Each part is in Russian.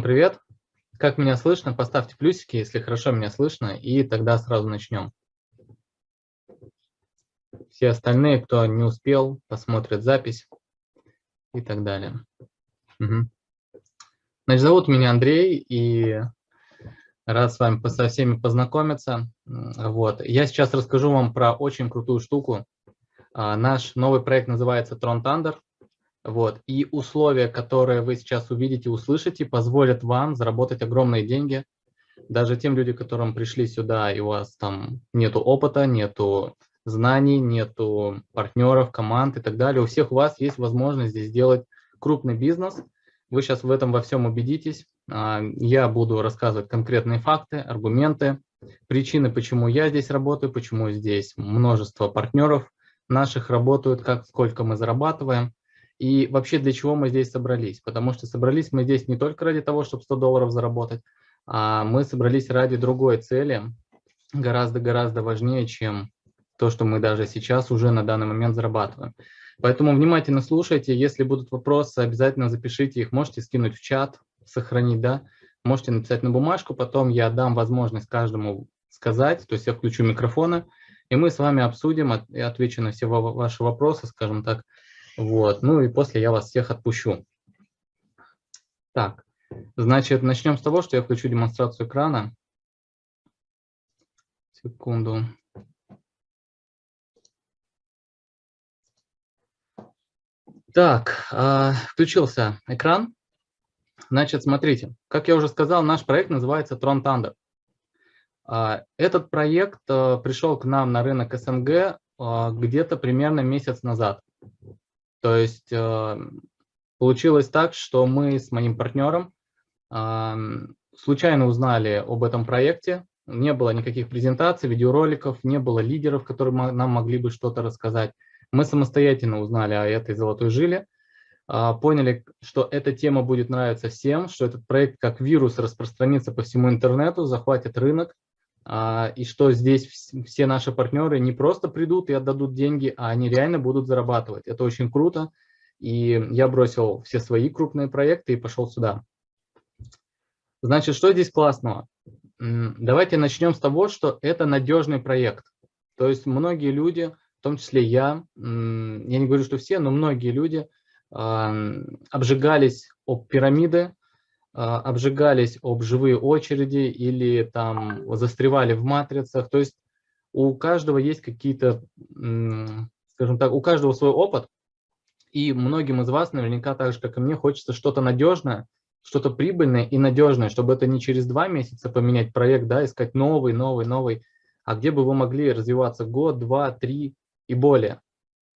Всем привет! Как меня слышно? Поставьте плюсики, если хорошо меня слышно, и тогда сразу начнем. Все остальные, кто не успел, посмотрят запись и так далее. Угу. Значит, зовут меня Андрей, и рад с вами со всеми познакомиться. Вот. Я сейчас расскажу вам про очень крутую штуку. А, наш новый проект называется Tron Thunder. Вот. И условия, которые вы сейчас увидите, услышите, позволят вам заработать огромные деньги. Даже тем людям, которым пришли сюда, и у вас там нету опыта, нету знаний, нету партнеров, команд и так далее. У всех у вас есть возможность здесь сделать крупный бизнес. Вы сейчас в этом во всем убедитесь. А, я буду рассказывать конкретные факты, аргументы, причины, почему я здесь работаю, почему здесь множество партнеров наших работают, как, сколько мы зарабатываем. И вообще для чего мы здесь собрались? Потому что собрались мы здесь не только ради того, чтобы 100 долларов заработать, а мы собрались ради другой цели, гораздо-гораздо важнее, чем то, что мы даже сейчас уже на данный момент зарабатываем. Поэтому внимательно слушайте, если будут вопросы, обязательно запишите их, можете скинуть в чат, сохранить, да, можете написать на бумажку, потом я дам возможность каждому сказать, то есть я включу микрофоны, и мы с вами обсудим отвечу на все ваши вопросы, скажем так, вот, ну и после я вас всех отпущу. Так, значит, начнем с того, что я включу демонстрацию экрана. Секунду. Так, э, включился экран. Значит, смотрите, как я уже сказал, наш проект называется Tron Thunder. Э, этот проект э, пришел к нам на рынок СНГ э, где-то примерно месяц назад. То есть э, получилось так, что мы с моим партнером случайно узнали об этом проекте, не было никаких презентаций, видеороликов, не было лидеров, которые нам могли бы что-то рассказать. Мы самостоятельно узнали о этой золотой жиле, а, поняли, что эта тема будет нравиться всем, что этот проект как вирус распространится по всему интернету, захватит рынок, и что здесь все наши партнеры не просто придут и отдадут деньги, а они реально будут зарабатывать. Это очень круто. И я бросил все свои крупные проекты и пошел сюда. Значит, что здесь классного? Давайте начнем с того, что это надежный проект. То есть многие люди, в том числе я, я не говорю, что все, но многие люди обжигались об пирамиды, а, обжигались об живые очереди или там застревали в матрицах. То есть у каждого есть какие-то, скажем так, у каждого свой опыт. И многим из вас наверняка так же, как и мне, хочется что-то надежное, что-то прибыльное и надежное, чтобы это не через два месяца поменять проект, да, искать новый, новый, новый, а где бы вы могли развиваться год, два, три и более.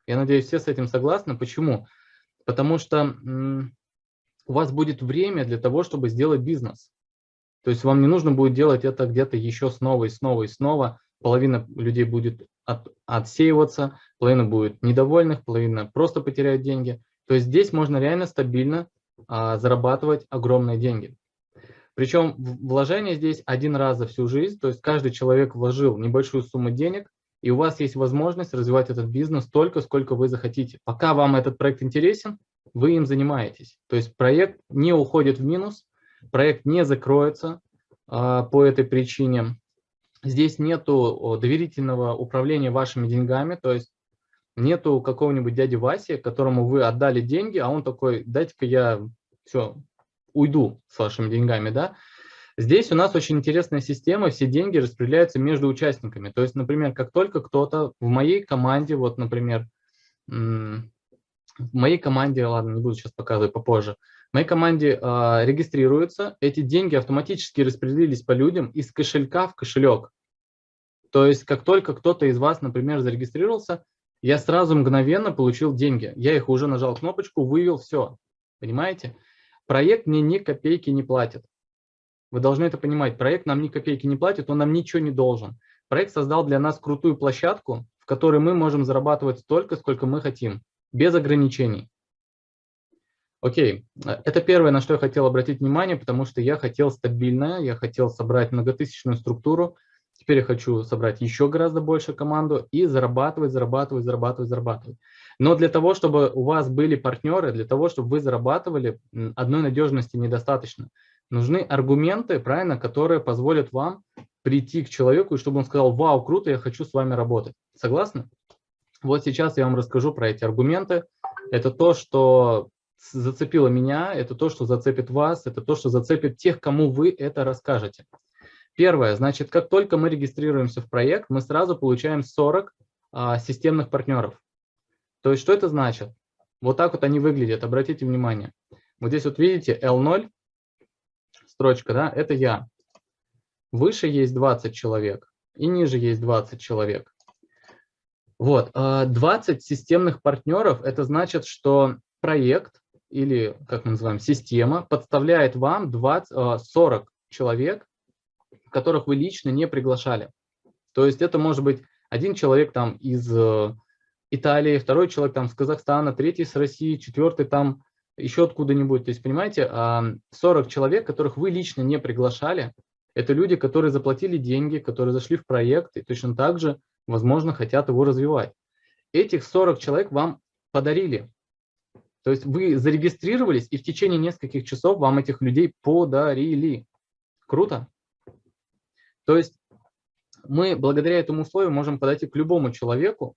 Я надеюсь, все с этим согласны. Почему? Потому что у вас будет время для того, чтобы сделать бизнес. То есть вам не нужно будет делать это где-то еще снова и снова и снова. Половина людей будет от, отсеиваться, половина будет недовольных, половина просто потеряет деньги. То есть здесь можно реально стабильно а, зарабатывать огромные деньги. Причем вложение здесь один раз за всю жизнь, то есть каждый человек вложил небольшую сумму денег, и у вас есть возможность развивать этот бизнес столько, сколько вы захотите. Пока вам этот проект интересен, вы им занимаетесь. То есть проект не уходит в минус, проект не закроется а, по этой причине. Здесь нету доверительного управления вашими деньгами, то есть нету какого-нибудь дяди Васи, которому вы отдали деньги, а он такой, дайте-ка я все, уйду с вашими деньгами, да. Здесь у нас очень интересная система, все деньги распределяются между участниками. То есть, например, как только кто-то в моей команде, вот, например, в моей команде, ладно, не буду сейчас показывать попозже, в моей команде э, регистрируются, эти деньги автоматически распределились по людям из кошелька в кошелек. То есть как только кто-то из вас, например, зарегистрировался, я сразу мгновенно получил деньги. Я их уже нажал кнопочку, вывел, все. Понимаете? Проект мне ни копейки не платит. Вы должны это понимать. Проект нам ни копейки не платит, он нам ничего не должен. Проект создал для нас крутую площадку, в которой мы можем зарабатывать столько, сколько мы хотим без ограничений. Окей, это первое, на что я хотел обратить внимание, потому что я хотел стабильное, я хотел собрать многотысячную структуру, теперь я хочу собрать еще гораздо больше команду и зарабатывать, зарабатывать, зарабатывать, зарабатывать. Но для того, чтобы у вас были партнеры, для того, чтобы вы зарабатывали, одной надежности недостаточно. Нужны аргументы, правильно, которые позволят вам прийти к человеку, и чтобы он сказал, вау, круто, я хочу с вами работать. Согласны? Вот сейчас я вам расскажу про эти аргументы. Это то, что зацепило меня, это то, что зацепит вас, это то, что зацепит тех, кому вы это расскажете. Первое, значит, как только мы регистрируемся в проект, мы сразу получаем 40 а, системных партнеров. То есть, что это значит? Вот так вот они выглядят, обратите внимание. Вот здесь вот видите L0, строчка, да, это я. Выше есть 20 человек и ниже есть 20 человек. Вот, 20 а, системных партнеров, это значит, что проект или, как мы называем, система подставляет вам 20, 40 а, человек, которых вы лично не приглашали. То есть это может быть один человек там из э, Италии, второй человек там с Казахстана, третий с России, четвертый там еще откуда-нибудь. То есть, понимаете, 40 человек, которых вы лично не приглашали, это люди, которые заплатили деньги, которые зашли в проект и точно так же, возможно, хотят его развивать. Этих 40 человек вам подарили. То есть вы зарегистрировались, и в течение нескольких часов вам этих людей подарили. Круто? То есть мы благодаря этому условию можем подойти к любому человеку,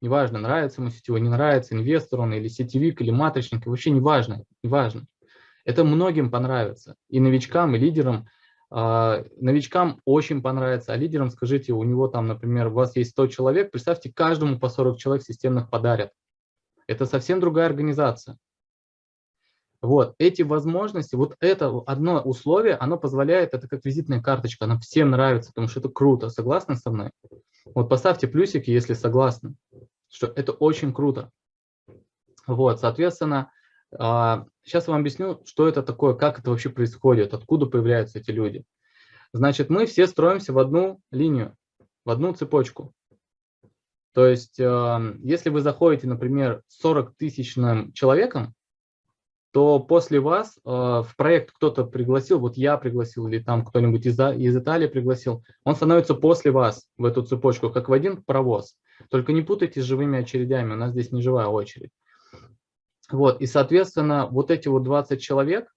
неважно, нравится ему сетевой, не нравится, инвестор он или сетевик, или матричник, вообще неважно, неважно. Это многим понравится, и новичкам, и лидерам. А, новичкам очень понравится, а лидерам скажите, у него там, например, у вас есть 100 человек, представьте, каждому по 40 человек системных подарят. Это совсем другая организация. Вот, эти возможности, вот это одно условие, оно позволяет, это как визитная карточка, она всем нравится, потому что это круто. Согласны со мной? Вот поставьте плюсики, если согласны, что это очень круто. Вот, соответственно, сейчас а, вам объясню, что это такое, как это вообще происходит, откуда появляются эти люди. Значит, мы все строимся в одну линию, в одну цепочку. То есть, а, если вы заходите, например, 40 тысячным человеком, то после вас э, в проект кто-то пригласил, вот я пригласил или там кто-нибудь из, из Италии пригласил, он становится после вас в эту цепочку, как в один паровоз. Только не путайте с живыми очередями, у нас здесь не живая очередь. Вот, и, соответственно, вот эти вот 20 человек,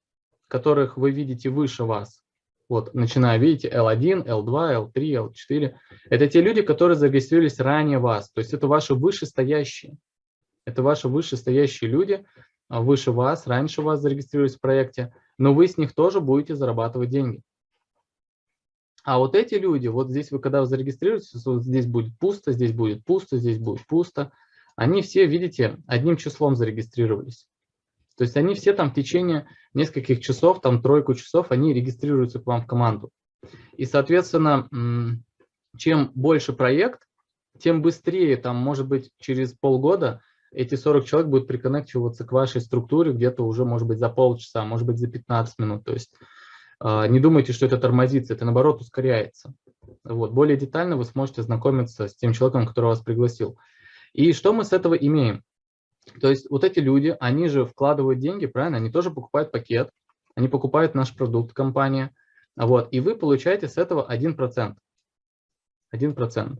которых вы видите выше вас, вот, начиная, видите, L1, L2, L3, L4, это те люди, которые зарегистрировались ранее вас, то есть это ваши вышестоящие. Это ваши вышестоящие люди, а, выше вас, раньше вас зарегистрировались в проекте, но вы с них тоже будете зарабатывать деньги. А вот эти люди, вот здесь вы когда зарегистрируетесь, вот здесь будет пусто, здесь будет пусто, здесь будет пусто, они все, видите, одним числом зарегистрировались. То есть они все там в течение нескольких часов, там тройку часов, они регистрируются к вам в команду. И, соответственно, чем больше проект, тем быстрее, там, может быть, через полгода эти 40 человек будут приконнективаться к вашей структуре где-то уже, может быть, за полчаса, может быть, за 15 минут. То есть э, не думайте, что это тормозится, это, наоборот, ускоряется. Вот. Более детально вы сможете знакомиться с тем человеком, который вас пригласил. И что мы с этого имеем? То есть вот эти люди, они же вкладывают деньги, правильно? Они тоже покупают пакет, они покупают наш продукт, компания. Вот, и вы получаете с этого 1%. 1%.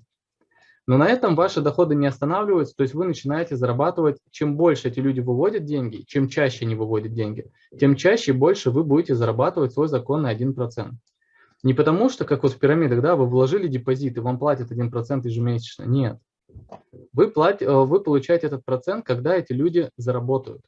Но на этом ваши доходы не останавливаются, то есть вы начинаете зарабатывать, чем больше эти люди выводят деньги, чем чаще они выводят деньги, тем чаще и больше вы будете зарабатывать свой законный 1%. Не потому что, как вот в пирамидах, да, вы вложили депозит и вам платят 1% ежемесячно. Нет. Вы, плат, э, вы получаете этот процент, когда эти люди заработают,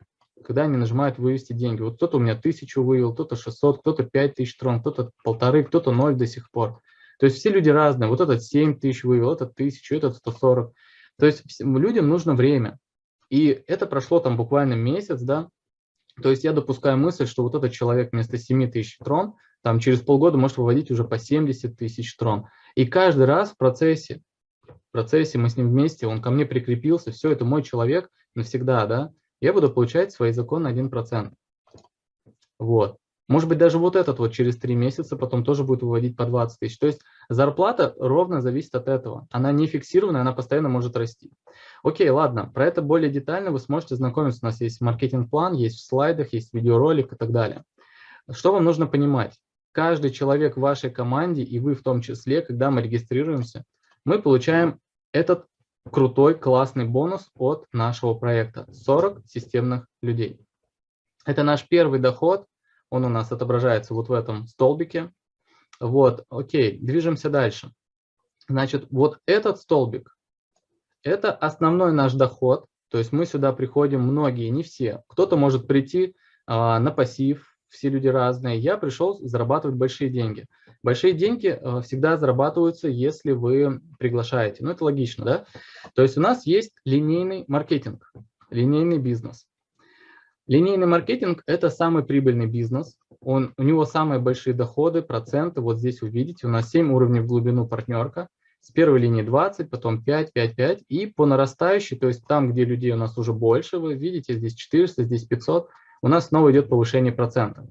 когда они нажимают вывести деньги. Вот кто-то у меня тысячу вывел, кто-то 600, кто-то 5000 трон, кто-то полторы, кто-то ноль до сих пор. То есть все люди разные. Вот этот 7 тысяч вывел, этот 1000, этот 140. То есть людям нужно время. И это прошло там буквально месяц, да. То есть я допускаю мысль, что вот этот человек вместо 7 тысяч трон, там через полгода может выводить уже по 70 тысяч трон. И каждый раз в процессе, процессе мы с ним вместе, он ко мне прикрепился, все, это мой человек навсегда, да, я буду получать свои законы 1%. Вот. Может быть, даже вот этот вот через три месяца потом тоже будет выводить по 20 тысяч. То есть зарплата ровно зависит от этого. Она не фиксированная, она постоянно может расти. Окей, ладно, про это более детально вы сможете знакомиться. У нас есть маркетинг-план, есть в слайдах, есть видеоролик и так далее. Что вам нужно понимать? Каждый человек в вашей команде, и вы в том числе, когда мы регистрируемся, мы получаем этот крутой, классный бонус от нашего проекта. 40 системных людей. Это наш первый доход, Он у нас отображается вот в этом столбике. Вот, окей, движемся дальше. Значит, вот этот столбик – это основной наш доход. То есть мы сюда приходим, многие, не все. Кто-то может прийти а, на пассив, все люди разные. Я пришел зарабатывать большие деньги. Большие деньги а, всегда зарабатываются, если вы приглашаете. Ну, это логично, да? То есть у нас есть линейный маркетинг, линейный бизнес. Линейный маркетинг – это самый прибыльный бизнес. Он, у него самые большие доходы, проценты. Вот здесь вы видите, у нас 7 уровней в глубину партнерка. С первой линии 20, потом 5, 5, 5. И по нарастающей, то есть там, где людей у нас уже больше, вы видите, здесь 400, здесь 500, у нас снова идет повышение процентов.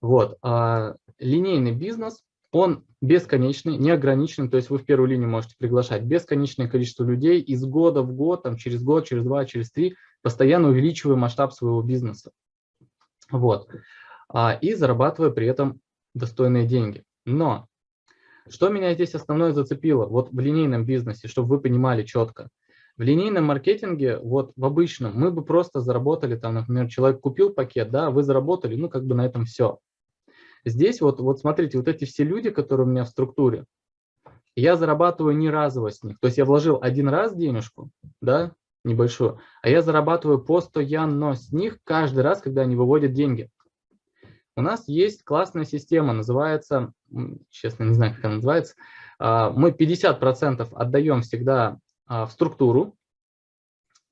Вот. А линейный бизнес, он бесконечный, неограниченный, то есть вы в первую линию можете приглашать бесконечное количество людей из года в год, там, через год, через два, через три, постоянно увеличивая масштаб своего бизнеса. Вот. А, и зарабатывая при этом достойные деньги. Но что меня здесь основное зацепило, вот в линейном бизнесе, чтобы вы понимали четко. В линейном маркетинге, вот в обычном, мы бы просто заработали, там, например, человек купил пакет, да, вы заработали, ну, как бы на этом все. Здесь вот, вот смотрите, вот эти все люди, которые у меня в структуре, я зарабатываю не разово с них. То есть я вложил один раз денежку, да, небольшую, а я зарабатываю постоянно с них каждый раз, когда они выводят деньги. У нас есть классная система, называется, честно не знаю, как она называется, а, мы 50% отдаем всегда а, в структуру,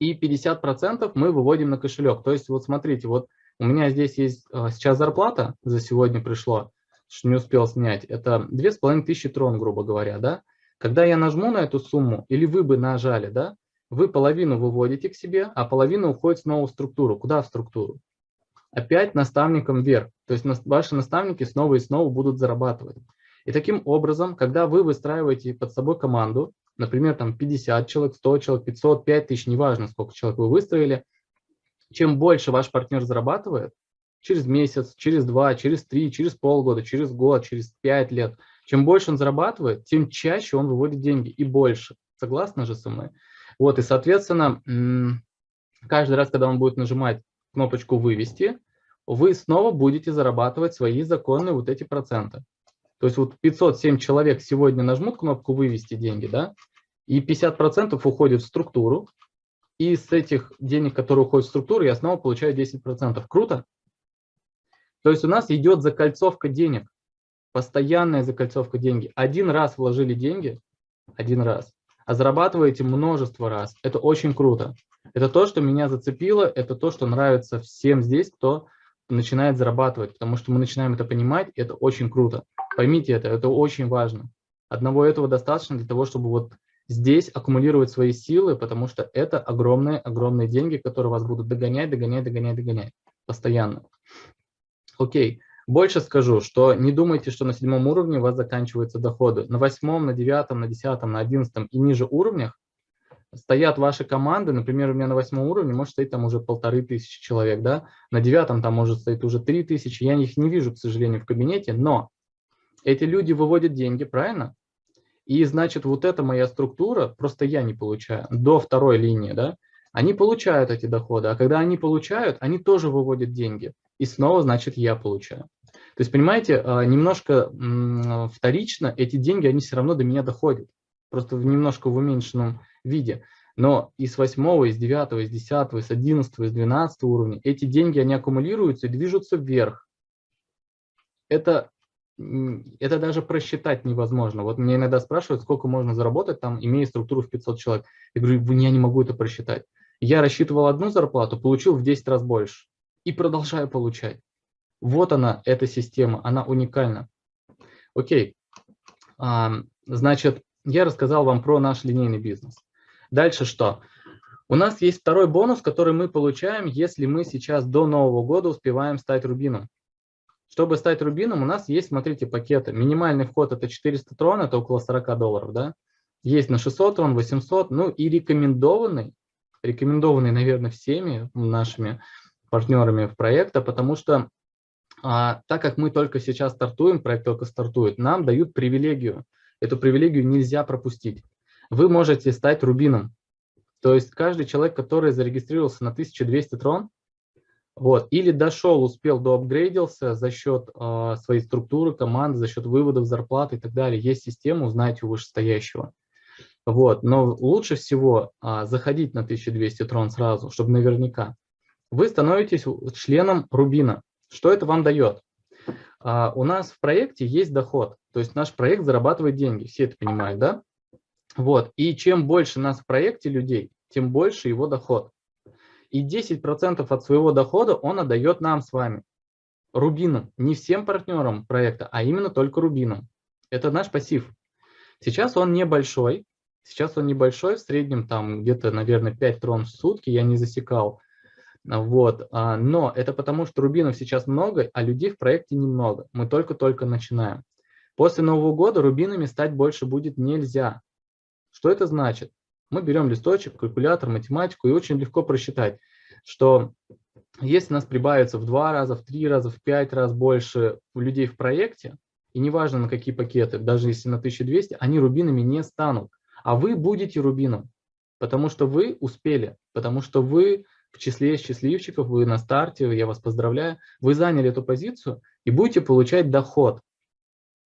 и 50% мы выводим на кошелек. То есть вот смотрите, вот у меня здесь есть а, сейчас зарплата, за сегодня пришло, что не успел снять, это 2500 трон, грубо говоря, да. Когда я нажму на эту сумму, или вы бы нажали, да, вы половину выводите к себе, а половина уходит снова в структуру. Куда в структуру? Опять наставникам вверх. То есть ваши наставники снова и снова будут зарабатывать. И таким образом, когда вы выстраиваете под собой команду, например, там 50 человек, 100 человек, 500, 5000, неважно, сколько человек вы выстроили, чем больше ваш партнер зарабатывает, через месяц, через два, через три, через полгода, через год, через пять лет, чем больше он зарабатывает, тем чаще он выводит деньги и больше. Согласны же со мной? Вот, и, соответственно, каждый раз, когда он будет нажимать кнопочку «Вывести», вы снова будете зарабатывать свои законные вот эти проценты. То есть вот 507 человек сегодня нажмут кнопку «Вывести деньги», да, и 50% уходит в структуру, и с этих денег, которые уходят в структуру, я снова получаю 10%. Круто? То есть у нас идет закольцовка денег, постоянная закольцовка денег. Один раз вложили деньги, один раз, а зарабатываете множество раз. Это очень круто. Это то, что меня зацепило, это то, что нравится всем здесь, кто начинает зарабатывать, потому что мы начинаем это понимать, это очень круто. Поймите это, это очень важно. Одного этого достаточно для того, чтобы вот здесь аккумулировать свои силы, потому что это огромные-огромные деньги, которые вас будут догонять, догонять, догонять, догонять постоянно. Окей. Больше скажу, что не думайте, что на седьмом уровне у вас заканчиваются доходы. На восьмом, на девятом, на десятом, на одиннадцатом и ниже уровнях стоят ваши команды, например, у меня на восьмом уровне может стоять там уже полторы тысячи человек, да, на девятом там может стоять уже три тысячи, я их не вижу, к сожалению, в кабинете, но эти люди выводят деньги, правильно? И значит, вот эта моя структура, просто я не получаю, до второй линии, да, они получают эти доходы, а когда они получают, они тоже выводят деньги, и снова, значит, я получаю. То есть, понимаете, а, немножко вторично эти деньги, они все равно до меня доходят, просто в немножко в уменьшенном виде. Но и с 8, и с 9, и с 10, и с 11, и с 12 уровня эти деньги, они аккумулируются и движутся вверх. Это, это даже просчитать невозможно. Вот меня иногда спрашивают, сколько можно заработать, там, имея структуру в 500 человек. Я говорю, я не могу это просчитать. Я рассчитывал одну зарплату, получил в 10 раз больше. И продолжаю получать. Вот она, эта система, она уникальна. Окей. Значит, я рассказал вам про наш линейный бизнес. Дальше что? У нас есть второй бонус, который мы получаем, если мы сейчас до Нового года успеваем стать рубином. Чтобы стать рубином, у нас есть, смотрите, пакеты. Минимальный вход это 400 трон, это около 40 долларов, да? Есть на 600 трон, 800, ну и рекомендованный, рекомендованный, наверное, всеми нашими партнерами в проекта, потому что а, так как мы только сейчас стартуем, проект только стартует, нам дают привилегию. Эту привилегию нельзя пропустить вы можете стать рубином. То есть каждый человек, который зарегистрировался на 1200 трон, Вот. Или дошел, успел, доапгрейдился за счет э, своей структуры команды, за счет выводов зарплаты и так далее. Есть система, узнаете у вышестоящего. Вот. Но лучше всего э, заходить на 1200 трон сразу, чтобы наверняка. Вы становитесь членом Рубина. Что это вам дает? Э, у нас в проекте есть доход. То есть наш проект зарабатывает деньги. Все это понимают, да? Вот. И чем больше нас в проекте людей, тем больше его доход и 10% от своего дохода он отдает нам с вами, рубинам, не всем партнерам проекта, а именно только рубинам. Это наш пассив. Сейчас он небольшой, сейчас он небольшой, в среднем там где-то, наверное, 5 трон в сутки, я не засекал. Вот. А, но это потому, что рубинов сейчас много, а людей в проекте немного. Мы только-только начинаем. После Нового года рубинами стать больше будет нельзя. Что это значит? Мы берем листочек, калькулятор, математику и очень легко просчитать, что если нас прибавится в два раза, в три раза, в пять раз больше людей в проекте, и неважно на какие пакеты, даже если на 1200, они рубинами не станут. А вы будете рубином, потому что вы успели, потому что вы в числе счастливчиков, вы на старте, я вас поздравляю, вы заняли эту позицию и будете получать доход.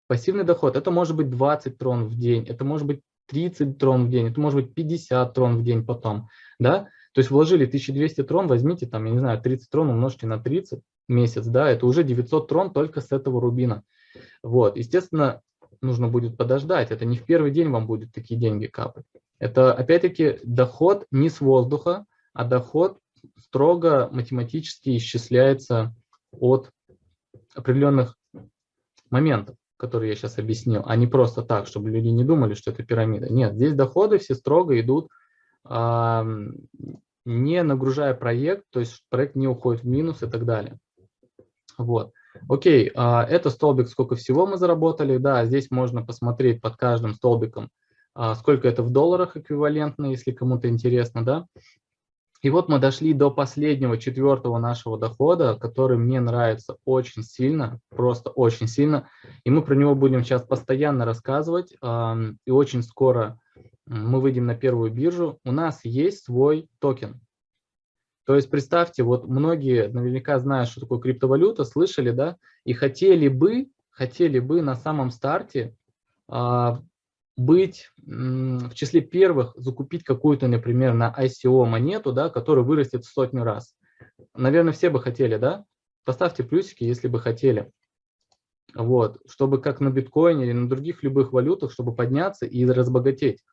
Пассивный доход, это может быть 20 трон в день, это может быть 30 трон в день, это может быть 50 трон в день потом, да, то есть вложили 1200 трон, возьмите там, я не знаю, 30 трон умножьте на 30 месяц, да, это уже 900 трон только с этого рубина. Вот, естественно, нужно будет подождать, это не в первый день вам будет такие деньги капать. Это опять-таки доход не с воздуха, а доход строго математически исчисляется от определенных моментов который я сейчас объяснил, а не просто так, чтобы люди не думали, что это пирамида. Нет, здесь доходы все строго идут, не нагружая проект, то есть проект не уходит в минус и так далее. Вот. Окей, а, это столбик, сколько всего мы заработали. Да, здесь можно посмотреть под каждым столбиком, а, сколько это в долларах эквивалентно, если кому-то интересно, да. И вот мы дошли до последнего, четвертого нашего дохода, который мне нравится очень сильно, просто очень сильно. И мы про него будем сейчас постоянно рассказывать. И очень скоро мы выйдем на первую биржу. У нас есть свой токен. То есть представьте, вот многие наверняка знают, что такое криптовалюта, слышали, да, и хотели бы, хотели бы на самом старте а, быть в числе первых, закупить какую-то, например, на ICO монету, да, которая вырастет в сотню раз. Наверное, все бы хотели, да? Поставьте плюсики, если бы хотели. Вот, чтобы как на биткоине или на других любых валютах, чтобы подняться и разбогатеть.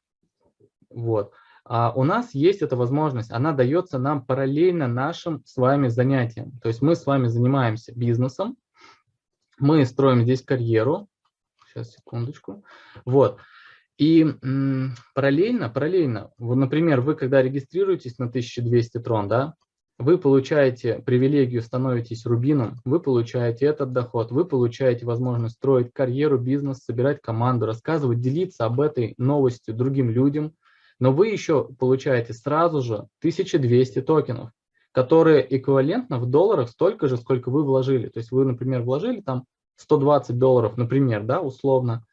Вот. А у нас есть эта возможность, она дается нам параллельно нашим с вами занятиям. То есть мы с вами занимаемся бизнесом, мы строим здесь карьеру. Сейчас, секундочку. Вот. И параллельно, параллельно, вот, например, вы когда регистрируетесь на 1200 трон, да, вы получаете привилегию, становитесь рубином, вы получаете этот доход, вы получаете возможность строить карьеру, бизнес, собирать команду, рассказывать, делиться об этой новостью другим людям, но вы еще получаете сразу же 1200 токенов, которые эквивалентно в долларах столько же, сколько вы вложили. То есть вы, например, вложили там 120 долларов, например, да, условно,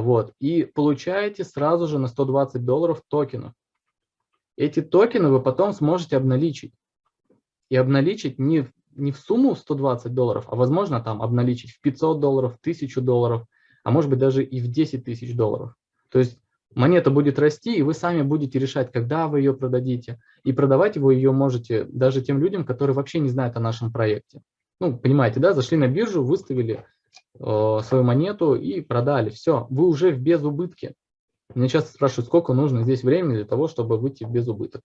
вот, и получаете сразу же на 120 долларов токенов. Эти токены вы потом сможете обналичить. И обналичить не, не в сумму 120 долларов, а возможно там обналичить в 500 долларов, в 1000 долларов, а может быть даже и в 10 тысяч долларов. То есть монета будет расти, и вы сами будете решать, когда вы ее продадите. И продавать вы ее можете даже тем людям, которые вообще не знают о нашем проекте. Ну, понимаете, да, зашли на биржу, выставили свою монету и продали. Все, вы уже в безубытке. Меня часто спрашивают, сколько нужно здесь времени для того, чтобы выйти в безубыток.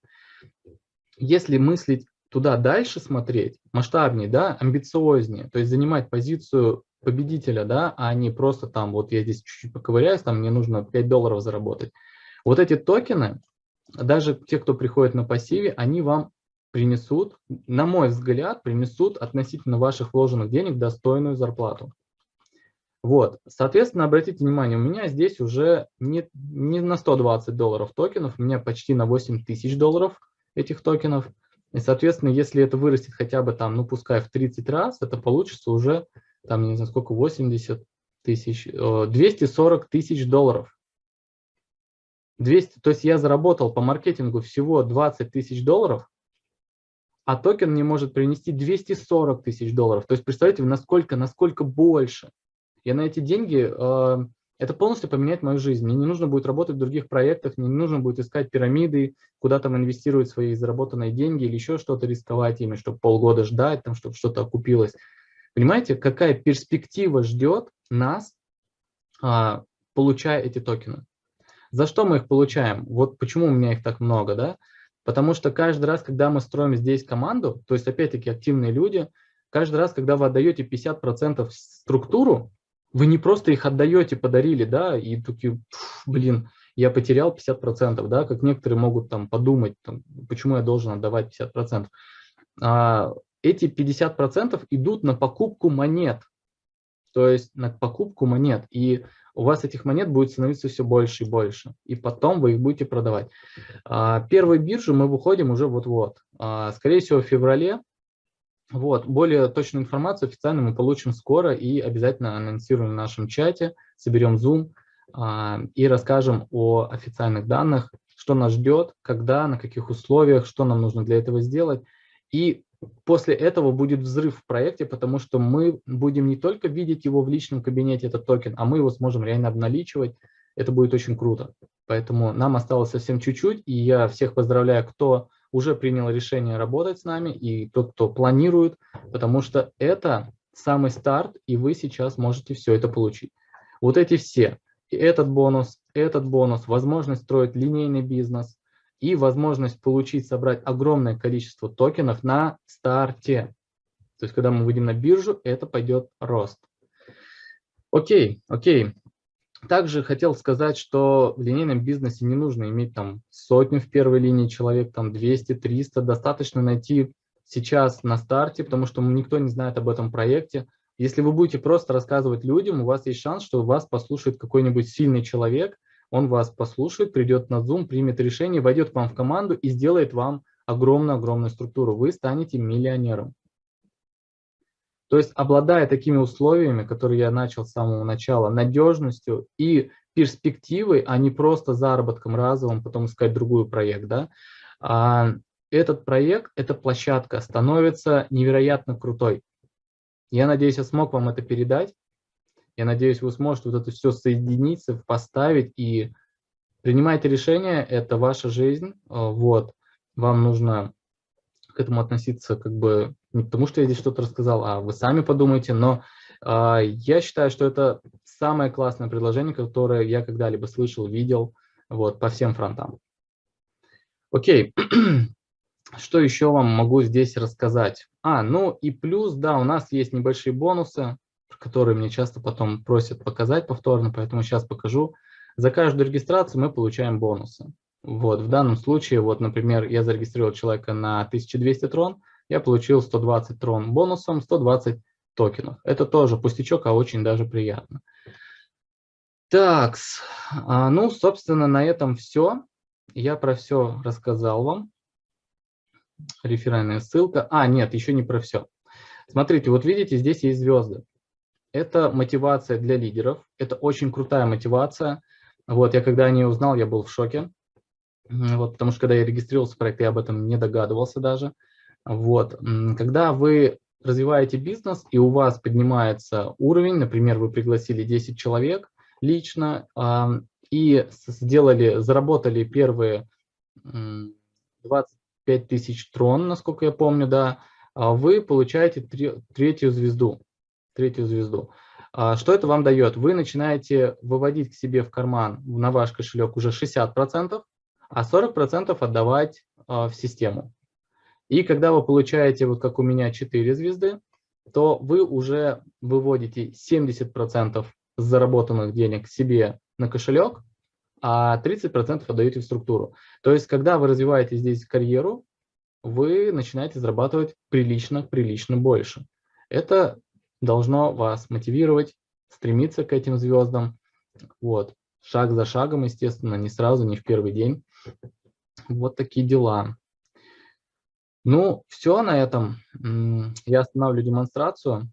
Если мыслить туда дальше смотреть, масштабнее, да, амбициознее, то есть занимать позицию победителя, да, а не просто там, вот я здесь чуть-чуть поковыряюсь, там мне нужно 5 долларов заработать. Вот эти токены, даже те, кто приходит на пассиве, они вам принесут, на мой взгляд, принесут относительно ваших вложенных денег достойную зарплату. Вот, соответственно, обратите внимание, у меня здесь уже не, не на 120 долларов токенов, у меня почти на 8 тысяч долларов этих токенов. И, соответственно, если это вырастет хотя бы там, ну, пускай в 30 раз, это получится уже, там, не знаю, сколько, 80 тысяч, 240 тысяч долларов. 200, то есть я заработал по маркетингу всего 20 тысяч долларов, а токен мне может принести 240 тысяч долларов. То есть представьте, насколько, насколько больше. Я на эти деньги, э, это полностью поменяет мою жизнь. Мне не нужно будет работать в других проектах, мне не нужно будет искать пирамиды, куда там инвестировать свои заработанные деньги или еще что-то рисковать ими, чтобы полгода ждать, там, чтобы что-то окупилось. Понимаете, какая перспектива ждет нас, а, получая эти токены? За что мы их получаем? Вот почему у меня их так много, да? Потому что каждый раз, когда мы строим здесь команду, то есть опять-таки активные люди, каждый раз, когда вы отдаете 50% структуру, вы не просто их отдаете, подарили, да, и такие, блин, я потерял 50%, да, как некоторые могут там подумать, там, почему я должен отдавать 50%. А, эти 50% идут на покупку монет, то есть на покупку монет, и у вас этих монет будет становиться все больше и больше, и потом вы их будете продавать. А, первой биржу мы выходим уже вот-вот, а, скорее всего в феврале, вот, более точную информацию официально мы получим скоро и обязательно анонсируем в нашем чате, соберем Zoom а, и расскажем о официальных данных, что нас ждет, когда, на каких условиях, что нам нужно для этого сделать. И после этого будет взрыв в проекте, потому что мы будем не только видеть его в личном кабинете, этот токен, а мы его сможем реально обналичивать. Это будет очень круто. Поэтому нам осталось совсем чуть-чуть, и я всех поздравляю, кто уже принял решение работать с нами, и тот, кто планирует, потому что это самый старт, и вы сейчас можете все это получить. Вот эти все, этот бонус, этот бонус, возможность строить линейный бизнес, и возможность получить, собрать огромное количество токенов на старте. То есть, когда мы выйдем на биржу, это пойдет рост. Окей, окей. Также хотел сказать, что в линейном бизнесе не нужно иметь там сотню в первой линии человек, там 200, 300. Достаточно найти сейчас на старте, потому что никто не знает об этом проекте. Если вы будете просто рассказывать людям, у вас есть шанс, что вас послушает какой-нибудь сильный человек, он вас послушает, придет на Zoom, примет решение, войдет к вам в команду и сделает вам огромную-огромную структуру. Вы станете миллионером. То есть, обладая такими условиями, которые я начал с самого начала, надежностью и перспективой, а не просто заработком разовым, потом искать другой проект, да, а этот проект, эта площадка становится невероятно крутой. Я надеюсь, я смог вам это передать. Я надеюсь, вы сможете вот это все соединить, поставить и принимайте решение, это ваша жизнь, а, вот, вам нужно к этому относиться как бы не потому, что я здесь что-то рассказал, а вы сами подумайте, но э, я считаю, что это самое классное предложение, которое я когда-либо слышал, видел, вот, по всем фронтам. Окей, что еще вам могу здесь рассказать? А, ну и плюс, да, у нас есть небольшие бонусы, которые мне часто потом просят показать повторно, поэтому сейчас покажу. За каждую регистрацию мы получаем бонусы. Вот, в данном случае, вот, например, я зарегистрировал человека на 1200 трон, я получил 120 трон бонусом, 120 токенов. Это тоже пустячок, а очень даже приятно. Так, а, ну, собственно, на этом все. Я про все рассказал вам. Реферальная ссылка. А, нет, еще не про все. Смотрите, вот видите, здесь есть звезды. Это мотивация для лидеров. Это очень крутая мотивация. Вот, я когда о ней узнал, я был в шоке. Вот, потому что когда я регистрировался в проект, я об этом не догадывался даже. Вот, когда вы развиваете бизнес и у вас поднимается уровень, например, вы пригласили 10 человек лично и сделали, заработали первые 25 тысяч трон, насколько я помню, да, а вы получаете третью звезду третью звезду. А что это вам дает? Вы начинаете выводить к себе в карман на ваш кошелек уже 60%, а 40% отдавать а, в систему. И когда вы получаете, вот как у меня, 4 звезды, то вы уже выводите 70% заработанных денег себе на кошелек, а 30% отдаете в структуру. То есть, когда вы развиваете здесь карьеру, вы начинаете зарабатывать прилично, прилично больше. Это должно вас мотивировать, стремиться к этим звездам. Вот. Шаг за шагом, естественно, не сразу, не в первый день. Вот такие дела. Ну, все на этом. Я останавливаю демонстрацию.